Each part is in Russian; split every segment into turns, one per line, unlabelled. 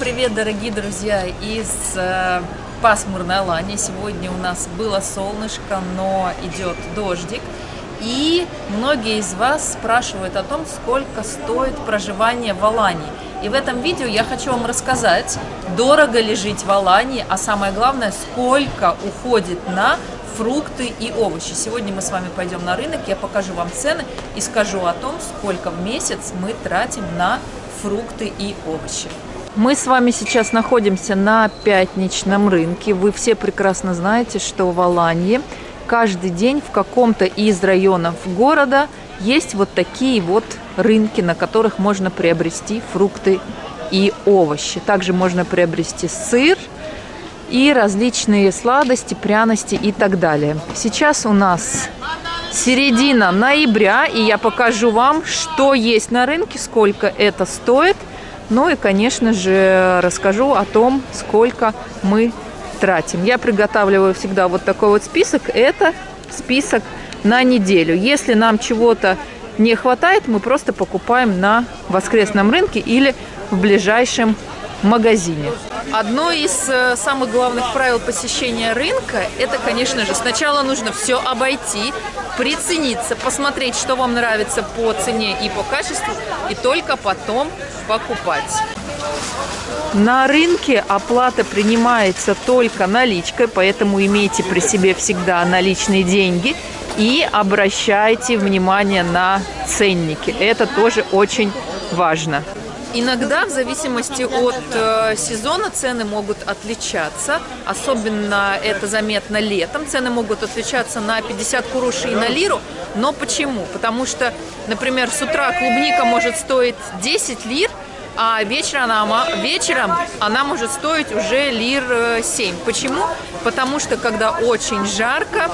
привет, дорогие друзья, из э, пасмурной Алании. Сегодня у нас было солнышко, но идет дождик. И многие из вас спрашивают о том, сколько стоит проживание в Алании. И в этом видео я хочу вам рассказать, дорого ли жить в Алании, а самое главное, сколько уходит на фрукты и овощи. Сегодня мы с вами пойдем на рынок, я покажу вам цены и скажу о том, сколько в месяц мы тратим на фрукты и овощи. Мы с вами сейчас находимся на пятничном рынке. Вы все прекрасно знаете, что в Аланье каждый день в каком-то из районов города есть вот такие вот рынки, на которых можно приобрести фрукты и овощи. Также можно приобрести сыр и различные сладости, пряности и так далее. Сейчас у нас середина ноября, и я покажу вам, что есть на рынке, сколько это стоит – ну и, конечно же, расскажу о том, сколько мы тратим. Я приготавливаю всегда вот такой вот список. Это список на неделю. Если нам чего-то не хватает, мы просто покупаем на воскресном рынке или в ближайшем магазине. Одно из э, самых главных правил посещения рынка, это, конечно же, сначала нужно все обойти, прицениться, посмотреть, что вам нравится по цене и по качеству, и только потом покупать. На рынке оплата принимается только наличкой, поэтому имейте при себе всегда наличные деньги и обращайте внимание на ценники. Это тоже очень важно. Иногда, в зависимости от э, сезона, цены могут отличаться. Особенно это заметно летом. Цены могут отличаться на 50 куруши и на лиру. Но почему? Потому что, например, с утра клубника может стоить 10 лир, а вечером она, вечером она может стоить уже лир 7. Э, почему? Потому что, когда очень жарко,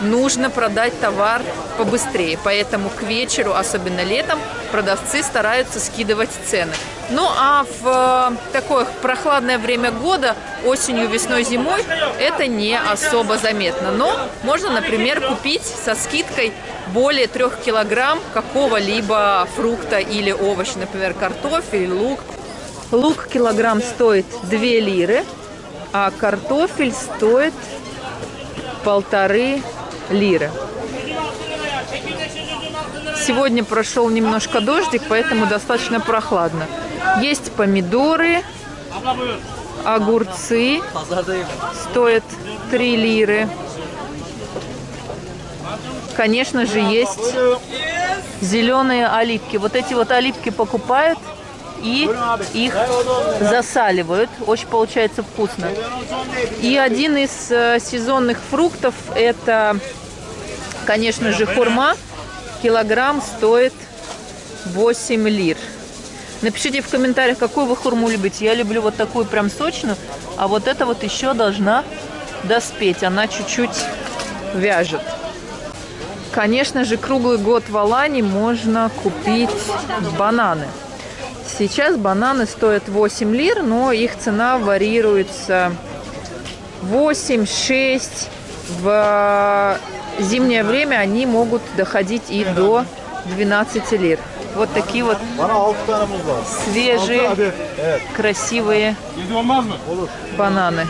нужно продать товар побыстрее. Поэтому к вечеру, особенно летом, продавцы стараются скидывать цены. Ну а в э, такое прохладное время года, осенью, весной, зимой, это не особо заметно. Но можно, например, купить со скидкой более трех килограмм какого-либо фрукта или овоща, например, картофель, лук. Лук килограмм стоит 2 лиры, а картофель стоит полторы лиры. Сегодня прошел немножко дождик, поэтому достаточно прохладно. Есть помидоры, огурцы, стоят 3 лиры. Конечно же, есть зеленые оливки. Вот эти вот оливки покупают и их засаливают. Очень получается вкусно. И один из э, сезонных фруктов это, конечно же, хурма. Килограмм стоит 8 лир. Напишите в комментариях, какую вы хурму любите. Я люблю вот такую прям сочную, а вот эта вот еще должна доспеть. Она чуть-чуть вяжет. Конечно же, круглый год в Алане можно купить бананы. Сейчас бананы стоят 8 лир, но их цена варьируется 8, 6. В зимнее время они могут доходить и до 12 лир. Вот такие вот свежие, красивые бананы.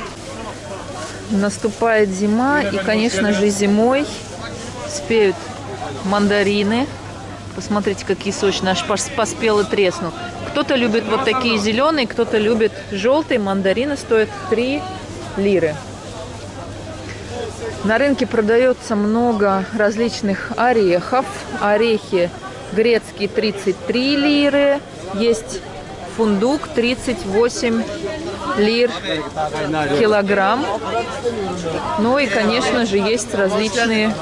Наступает зима, и, конечно же, зимой спеют мандарины. Посмотрите, какие сочные, аж поспел и треснул. Кто-то любит вот такие зеленые, кто-то любит желтые. Мандарины стоят 3 лиры. На рынке продается много различных орехов. Орехи грецкие 33 лиры. Есть фундук 38 лир килограмм. Ну и, конечно же, есть различные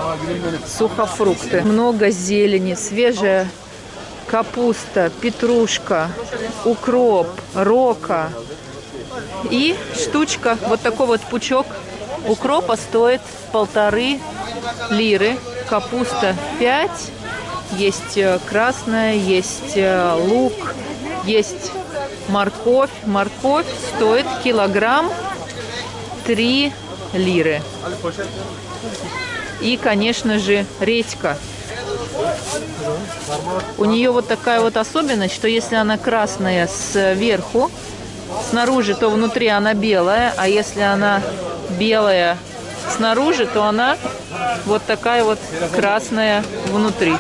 сухофрукты. Много зелени, свежая капуста, петрушка, укроп, рока. И штучка, вот такой вот пучок укропа стоит полторы лиры. Капуста 5, есть э, красная, есть э, лук, есть морковь. Морковь стоит килограмм 3 лиры. И, конечно же, редька. У нее вот такая вот особенность, что если она красная сверху, снаружи, то внутри она белая, а если она белая снаружи, то она вот такая вот красная внутри.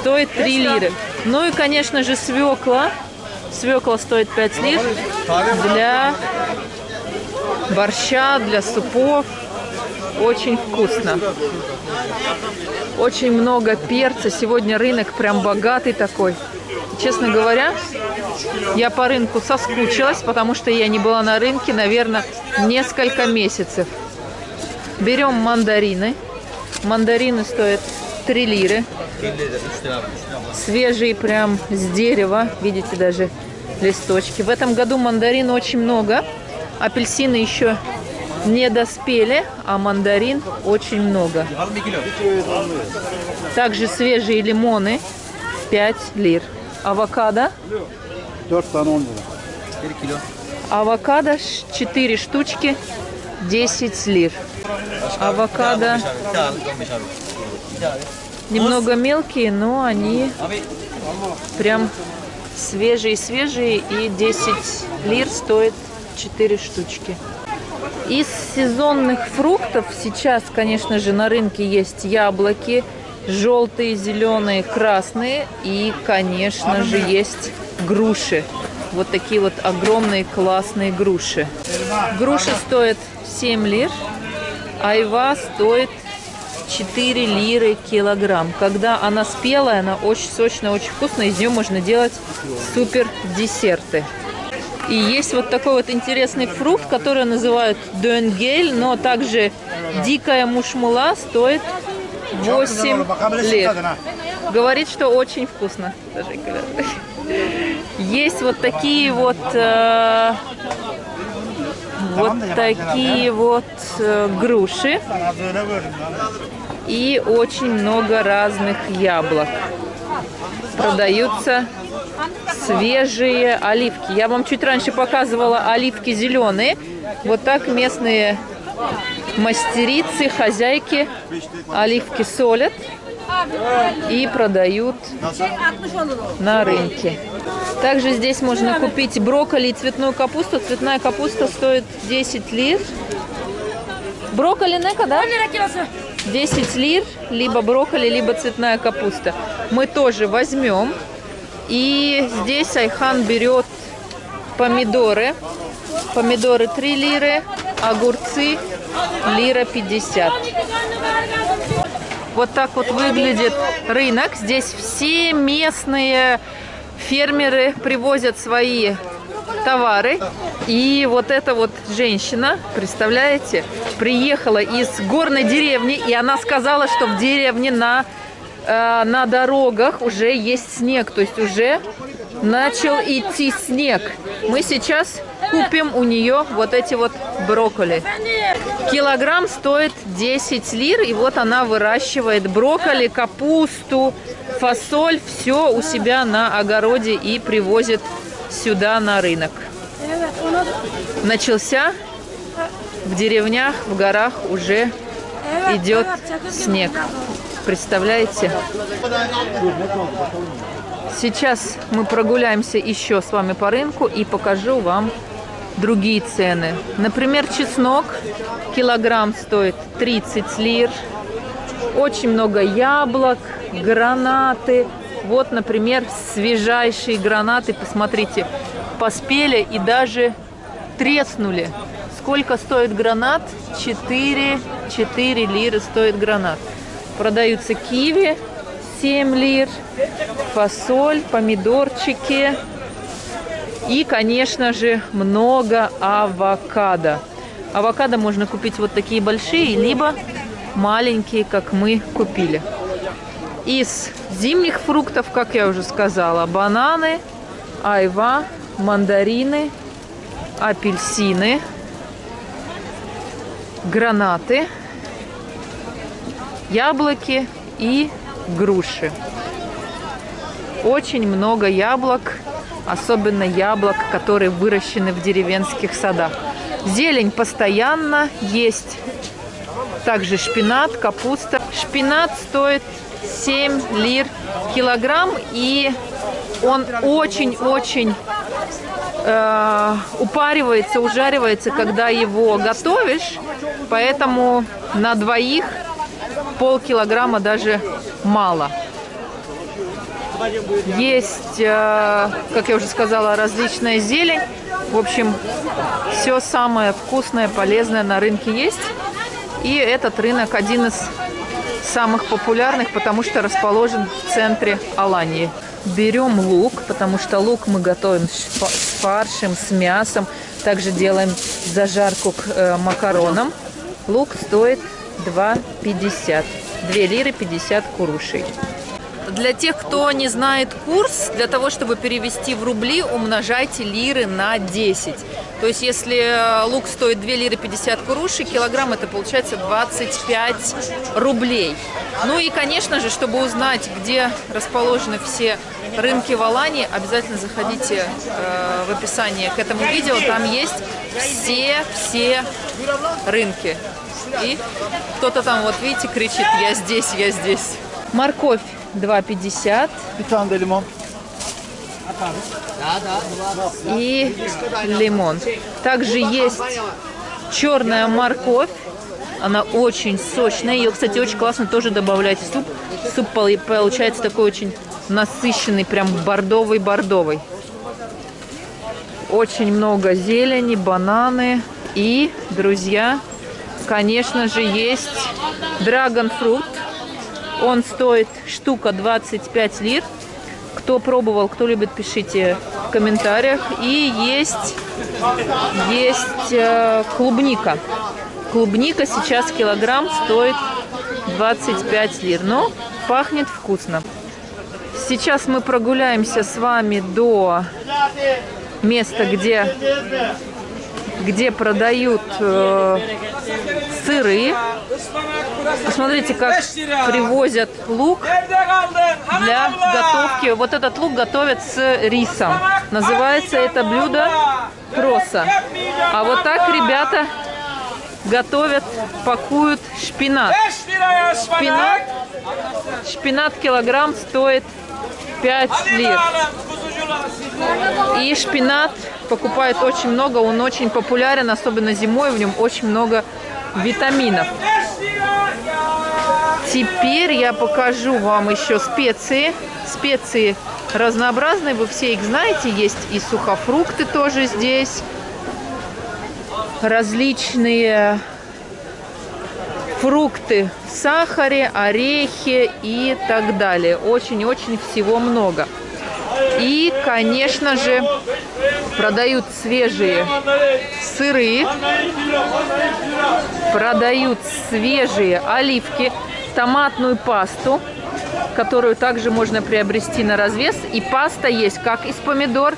Стоит 3 лиры. Ну и, конечно же, свекла. Свекла стоит 5 лир для борща, для супов. Очень вкусно. Очень много перца. Сегодня рынок прям богатый такой. Честно говоря, я по рынку соскучилась, потому что я не была на рынке, наверное, несколько месяцев. Берем мандарины. Мандарины стоят 3 лиры. Свежие прям с дерева. Видите, даже листочки. В этом году мандарин очень много. Апельсины еще не доспели, а мандарин очень много. Также свежие лимоны 5 лир. Авокадо
4 tane 10 lira.
Авокадо 4 штучки 10 лир. Авокадо немного мелкие, но они прям свежие-свежие и 10 лир стоит 4 штучки. Из сезонных фруктов сейчас, конечно же, на рынке есть яблоки, желтые, зеленые, красные и, конечно же, есть груши. Вот такие вот огромные классные груши. Груши стоят 7 лир, айва стоит 4 лиры килограмм. Когда она спелая, она очень сочная, очень вкусная. Из нее можно делать супер десерты. И есть вот такой вот интересный фрукт, который называют дёнгель, но также дикая мушмула стоит 8 лет. Говорит, что очень вкусно. Даже говорят. Есть вот такие вот э, вот такие вот э, груши и очень много разных яблок. Продаются свежие оливки. Я вам чуть раньше показывала оливки зеленые. Вот так местные мастерицы, хозяйки оливки солят и продают на рынке. Также здесь можно купить брокколи и цветную капусту. Цветная капуста стоит 10 лир. Брокколи нека, да? 10 лир, либо брокколи, либо цветная капуста. Мы тоже возьмем. И здесь Айхан берет помидоры. Помидоры 3 лиры, огурцы лира 50. Вот так вот выглядит рынок. Здесь все местные фермеры привозят свои товары. И вот эта вот женщина, представляете, приехала из горной деревни, и она сказала, что в деревне на, э, на дорогах уже есть снег, то есть уже начал идти снег. Мы сейчас купим у нее вот эти вот брокколи. Килограмм стоит 10 лир, и вот она выращивает брокколи, капусту, фасоль, все у себя на огороде и привозит сюда на рынок. Начался в деревнях, в горах уже идет снег. Представляете? Сейчас мы прогуляемся еще с вами по рынку и покажу вам другие цены. Например, чеснок килограмм стоит 30 лир. Очень много яблок, гранаты. Вот, например, свежайшие гранаты. Посмотрите, поспели и даже треснули. Сколько стоит гранат? 4, 4 лиры стоит гранат. Продаются киви 7 лир, фасоль, помидорчики, и, конечно же, много авокадо. Авокадо можно купить вот такие большие, либо маленькие, как мы купили. Из зимних фруктов, как я уже сказала, бананы, айва, мандарины, апельсины, гранаты, яблоки и груши. Очень много яблок особенно яблок, которые выращены в деревенских садах. Зелень постоянно есть. Также шпинат, капуста. Шпинат стоит 7 лир килограмм, и он очень-очень э, упаривается, ужаривается, когда его готовишь, поэтому на двоих полкилограмма даже мало. Есть, э, как я уже сказала, различная зелень. В общем, все самое вкусное, полезное на рынке есть. И этот рынок один из самых популярных, потому что расположен в центре Алании. Берем лук, потому что лук мы готовим с фаршем, с мясом. Также делаем зажарку к э, макаронам. Лук стоит 2,50. 2 лиры 50 курушей. Для тех, кто не знает курс, для того, чтобы перевести в рубли, умножайте лиры на 10. То есть, если э, лук стоит 2 лиры 50 куруши, килограмм это получается 25 рублей. Ну и, конечно же, чтобы узнать, где расположены все рынки в Алании, обязательно заходите э, в описание к этому видео. Там есть все-все рынки. И кто-то там, вот видите, кричит, я здесь, я здесь. Морковь 2,50.
Bir tane de limon.
и лимон. Также есть черная морковь. Она очень сочная. Ее, кстати, очень классно тоже добавлять в суп. Суп получается такой очень насыщенный, прям бордовый-бордовый. Очень много зелени, бананы. И, друзья, конечно же, есть драгонфрут. Он стоит штука 25 лир. Кто пробовал, кто любит, пишите в комментариях. И есть, есть э, клубника. Клубника сейчас килограмм стоит 25 лир. Но пахнет вкусно. Сейчас мы прогуляемся с вами до места, где, где продают э, сыры. Посмотрите, как привозят лук для готовки. Вот этот лук готовят с рисом. Называется это блюдо проса. А вот так ребята готовят, пакуют шпинат. Шпинат, шпинат килограмм стоит 5 лир. И шпинат покупают очень много, он очень популярен, особенно зимой, в нем очень много витаминов. Теперь я покажу вам еще специи. Специи разнообразные, вы все их знаете. Есть и сухофрукты тоже здесь. Различные фрукты в сахаре, орехи и так далее. Очень-очень всего много. И, конечно же, продают свежие сыры, продают свежие оливки, томатную пасту, которую также можно приобрести на развес. И паста есть как из помидор,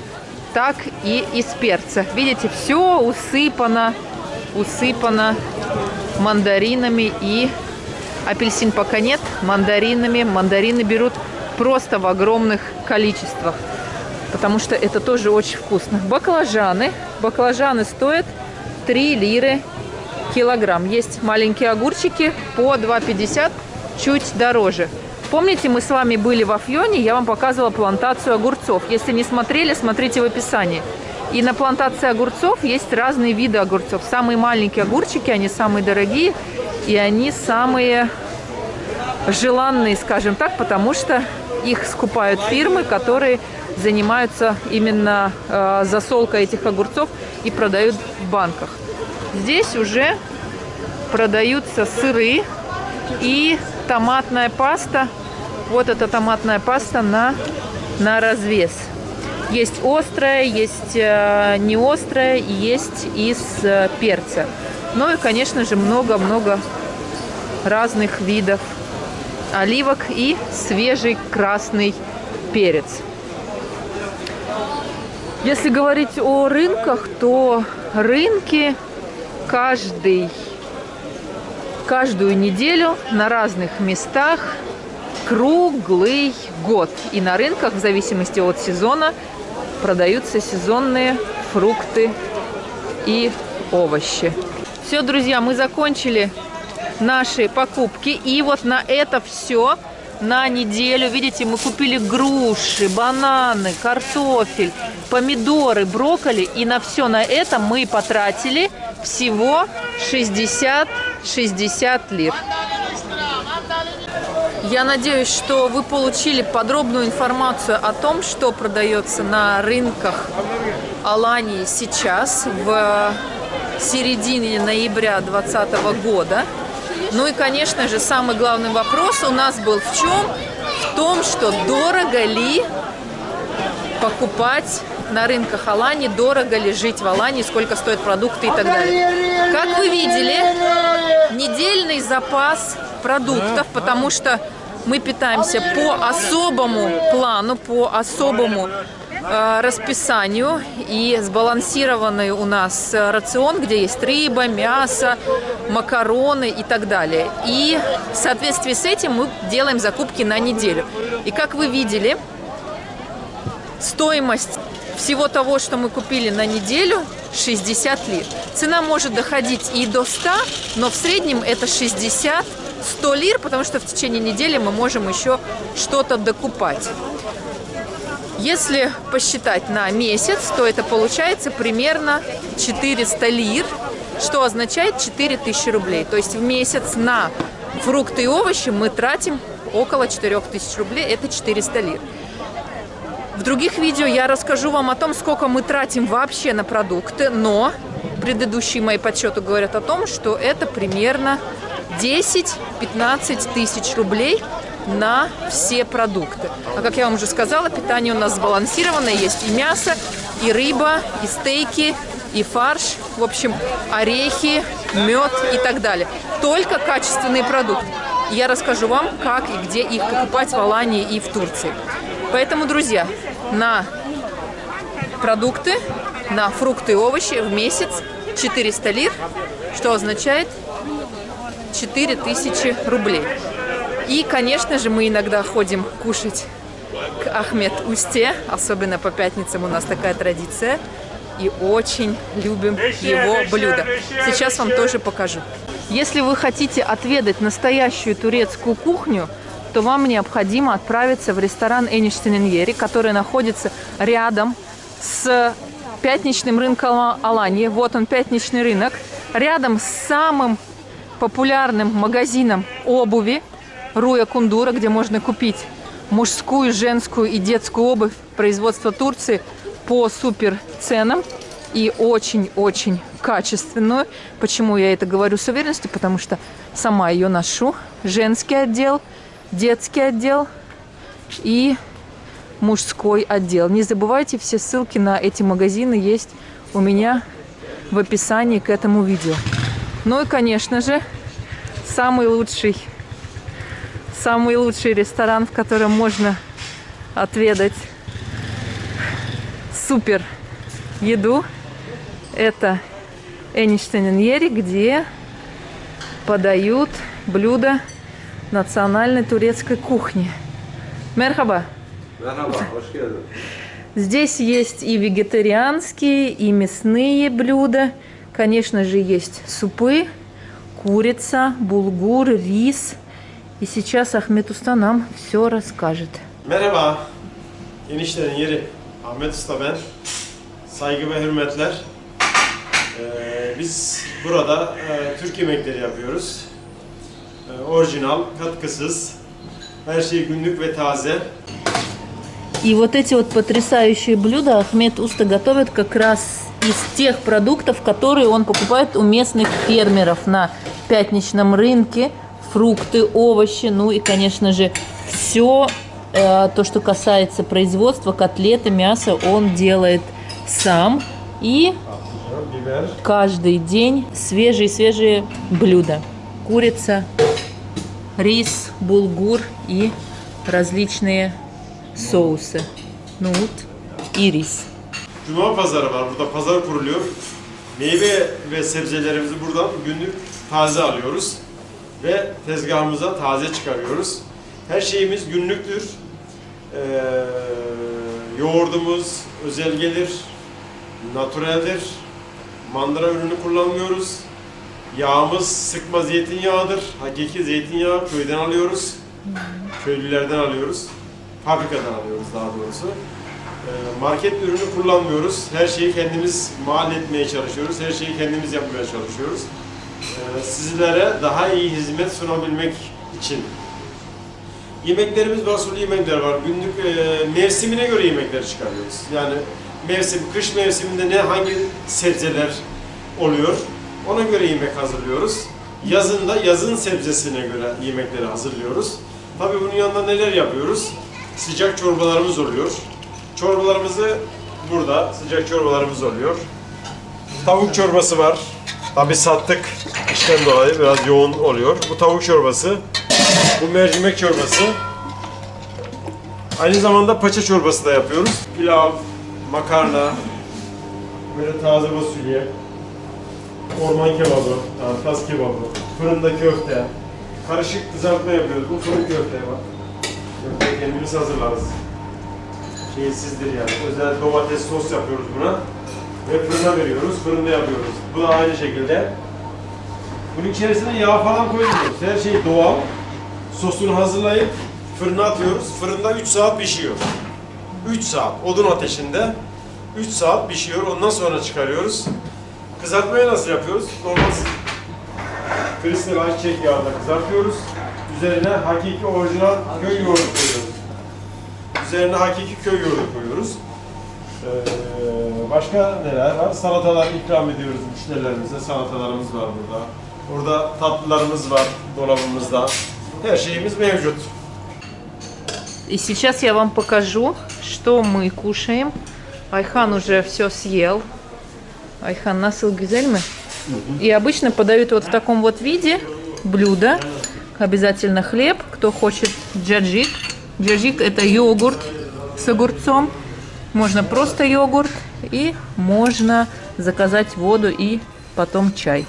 так и из перца. Видите, все усыпано, усыпано мандаринами и апельсин пока нет, мандаринами. Мандарины берут просто в огромных количествах, потому что это тоже очень вкусно. Баклажаны. Баклажаны стоят 3 лиры килограмм. Есть маленькие огурчики по 2,50, чуть дороже. Помните, мы с вами были в Афьоне, я вам показывала плантацию огурцов. Если не смотрели, смотрите в описании. И на плантации огурцов есть разные виды огурцов. Самые маленькие огурчики, они самые дорогие, и они самые желанные, скажем так, потому что их скупают фирмы, которые занимаются именно э, засолкой этих огурцов и продают в банках. Здесь уже продаются сыры и томатная паста. Вот эта томатная паста на, на развес. Есть острая, есть э, не острая, есть из э, перца. Ну и, конечно же, много-много разных видов оливок и свежий красный перец. Если говорить о рынках, то рынки каждый, каждую неделю на разных местах круглый год. И на рынках, в зависимости от сезона, продаются сезонные фрукты и овощи. Все, друзья, мы закончили наши покупки. И вот на это все на неделю. Видите, мы купили груши, бананы, картофель, помидоры, брокколи. И на все на это мы потратили всего 60, 60 лир. Я надеюсь, что вы получили подробную информацию о том, что продается на рынках Алании сейчас, в середине ноября 2020 года. Ну и, конечно же, самый главный вопрос у нас был в чем? В том, что дорого ли покупать на рынках Алании, дорого ли жить в Алании, сколько стоят продукты и так далее. Как вы видели, недельный запас продуктов, потому что мы питаемся по особому плану, по особому расписанию и сбалансированный у нас рацион, где есть рыба, мясо, макароны и так далее. И в соответствии с этим мы делаем закупки на неделю. И как вы видели, стоимость всего того, что мы купили на неделю, 60 лир. Цена может доходить и до 100, но в среднем это 60 100 лир, потому что в течение недели мы можем еще что-то докупать. Если посчитать на месяц, то это получается примерно 400 лир, что означает 4000 рублей. То есть в месяц на фрукты и овощи мы тратим около 4000 рублей, это 400 лир. В других видео я расскажу вам о том, сколько мы тратим вообще на продукты, но предыдущие мои подсчеты говорят о том, что это примерно 10-15 тысяч рублей на все продукты. А как я вам уже сказала, питание у нас сбалансированное. Есть и мясо, и рыба, и стейки, и фарш. В общем, орехи, мед и так далее. Только качественные продукты. Я расскажу вам, как и где их покупать в Алании и в Турции. Поэтому, друзья, на продукты, на фрукты и овощи в месяц 400 лир, что означает 4000 рублей. И, конечно же, мы иногда ходим кушать к Ахмед Усте, особенно по пятницам у нас такая традиция. И очень любим его блюдо. Сейчас вам тоже покажу. Если вы хотите отведать настоящую турецкую кухню, то вам необходимо отправиться в ресторан Эништененьери, который находится рядом с пятничным рынком Алании. Вот он, пятничный рынок. Рядом с самым популярным магазином обуви Руя Кундура, где можно купить мужскую, женскую и детскую обувь производства Турции по супер ценам и очень-очень качественную. Почему я это говорю с уверенностью? Потому что сама ее ношу. Женский отдел, детский отдел и мужской отдел. Не забывайте, все ссылки на эти магазины есть у меня в описании к этому видео. Ну и, конечно же, самый лучший, самый лучший ресторан, в котором можно отведать супер еду. Это Эништейненьери, где подают блюда национальной турецкой кухни. Мерхаба. Здесь есть и вегетарианские, и мясные блюда – Конечно же, есть супы, курица, булгур, рис. И сейчас Ахмед Уста нам все расскажет.
Merhaba. Eniştenin yeri Ahmet Usta ben. Saygı ve hürmetler. Ee, biz burada e, Türk yemekleri yapıyoruz. E, orijinal, katkısız, her şey günlük ve taze.
И вот эти вот потрясающие блюда Ахмед Уста готовит как раз из тех продуктов, которые он покупает у местных фермеров на пятничном рынке. Фрукты, овощи, ну и, конечно же, все э, то, что касается производства, котлеты, мяса, он делает сам. И каждый день свежие-свежие блюда. Курица, рис, булгур и различные соусы. Ну вот, и рис.
Cuma pazarı var. Burada pazar kuruluyor. Meyve ve sebzelerimizi buradan günlük taze alıyoruz. Ve tezgahımıza taze çıkarıyoruz. Her şeyimiz günlüktür. Ee, yoğurdumuz özel gelir, naturaldir. Mandıra ürünü kullanmıyoruz. Yağımız sıkma zeytinyağıdır. Hakiki zeytinyağı köyden alıyoruz. Köylülerden alıyoruz. Fabrikadan alıyoruz daha doğrusu. Ee, Market ürünü kullanmıyoruz. Her şeyi kendimiz mal etmeye çalışıyoruz. Her şeyi kendimiz yapmaya çalışıyoruz. Ee, Sizlere daha iyi hizmet sunabilmek için. Yemeklerimiz sulu yemekler var. Günlük e, mevsimine göre yemekler çıkarıyoruz. Yani mevsim, kış mevsiminde ne hangi sebzeler oluyor, ona göre yemek hazırlıyoruz. Yazında yazın sebzesine göre yemekleri hazırlıyoruz. Tabii bunun yanında neler yapıyoruz? Sıcak çorbalarımız oluyor. Çorbalarımızı burada sıcak çorbalarımız oluyor. Tavuk çorbası var. Tabii sattık işten dolayı biraz yoğun oluyor. Bu tavuk çorbası. Bu mercimek çorbası. Aynı zamanda paça çorbası da yapıyoruz. Pilav, makarna, böyle taze fasulye, orman kebabı, yani tas kebabı, fırında köfte, karışık kızartma yapıyoruz. Bu fırın köfte bak. Köfteyi kendimiz hazırlarız. Şeysizdir yani. Özel domates sos yapıyoruz buna. Ve fırına veriyoruz. Fırında yapıyoruz. Bu da aynı şekilde. Bunun içerisine yağ falan koymuyoruz. Her şey doğal. Sosunu hazırlayıp fırına atıyoruz. Fırında 3 saat pişiyor. 3 saat odun ateşinde 3 saat pişiyor. Ondan sonra çıkarıyoruz. Kızartmayı nasıl yapıyoruz? Normal kristal ayçiçek yağında kızartıyoruz. Üzerine hakiki orijinal köy yoğurdu koyuyoruz. Üzerine hakiki köy yoğurdu koyuyoruz. Ee, başka neler var? Salatalar ikram ediyoruz müşterilerimize. Salatalarımız var burada. Burada tatlılarımız var dolabımızda. Her şeyimiz mevcut.
И сейчас я вам покажу, что мы кушаем. Айхан уже все съел. Айхан насыл гюзельмы. И обычно подают вот в таком вот виде блюдо. Обязательно хлеб. Кто хочет джаджик. Джаджик это йогурт с огурцом. Можно просто йогурт. И можно заказать воду и потом чай.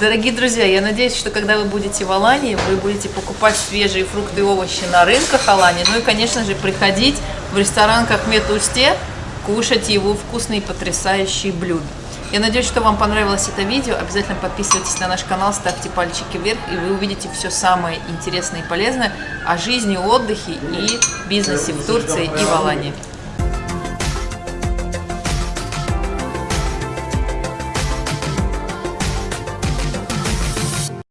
Дорогие друзья, я надеюсь, что когда вы будете в Алании, вы будете покупать свежие фрукты и овощи на рынках Алании. Ну и, конечно же, приходить в ресторан Кахмет Усте, кушать его вкусные потрясающие блюда. Я надеюсь, что вам понравилось это видео. Обязательно подписывайтесь на наш канал, ставьте пальчики вверх, и вы увидите все самое интересное и полезное о жизни, отдыхе и бизнесе в Турции и в Алании.